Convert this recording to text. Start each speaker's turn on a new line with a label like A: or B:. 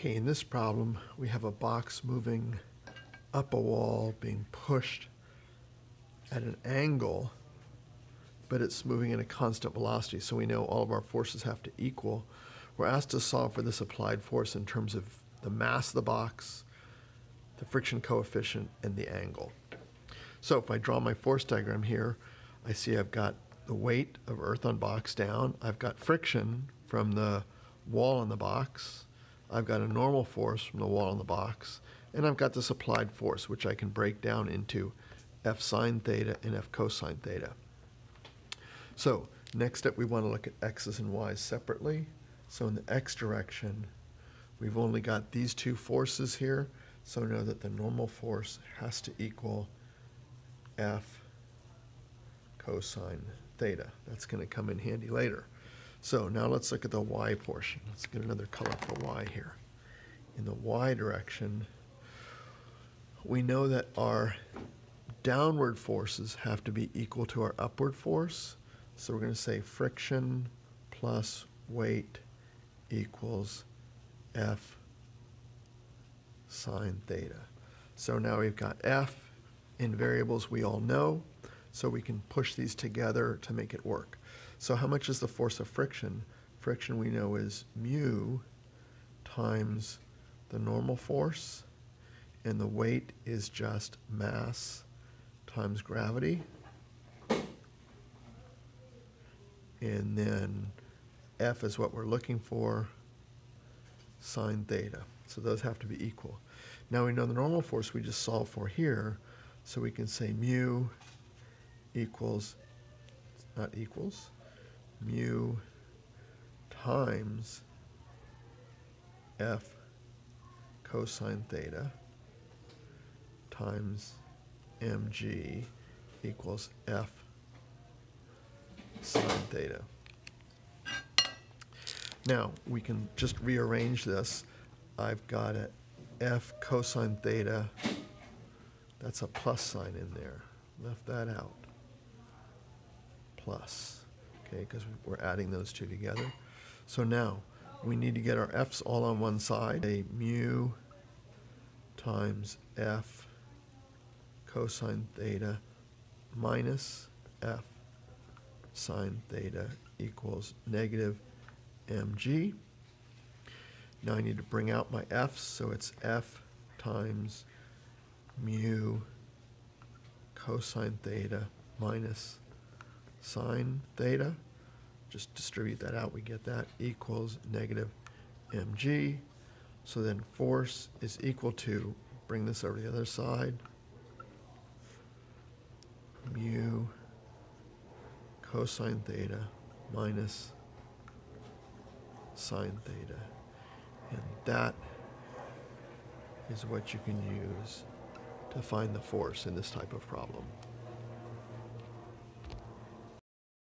A: Okay, in this problem, we have a box moving up a wall, being pushed at an angle, but it's moving at a constant velocity, so we know all of our forces have to equal. We're asked to solve for this applied force in terms of the mass of the box, the friction coefficient, and the angle. So if I draw my force diagram here, I see I've got the weight of earth on box down, I've got friction from the wall on the box, I've got a normal force from the wall in the box, and I've got this applied force, which I can break down into F sine theta and F cosine theta. So next up, we want to look at x's and y's separately. So in the x direction, we've only got these two forces here, so know that the normal force has to equal F cosine theta. That's going to come in handy later. So now let's look at the y portion. Let's get another color for y here. In the y direction, we know that our downward forces have to be equal to our upward force. So we're going to say friction plus weight equals F sine theta. So now we've got F in variables we all know, so we can push these together to make it work. So how much is the force of friction? Friction we know is mu times the normal force, and the weight is just mass times gravity. And then F is what we're looking for, sine theta. So those have to be equal. Now we know the normal force we just solved for here, so we can say mu equals, not equals, mu times f cosine theta times mg equals f sine theta. Now, we can just rearrange this. I've got a f cosine theta, that's a plus sign in there. Left that out. Plus okay, because we're adding those two together. So now we need to get our f's all on one side. A mu times f cosine theta minus f sine theta equals negative mg. Now I need to bring out my f's, so it's f times mu cosine theta minus sine theta. Just distribute that out, we get that equals negative mg. So then force is equal to, bring this over to the other side, mu cosine theta minus sine theta. And that is what you can use to find the force in this type of problem.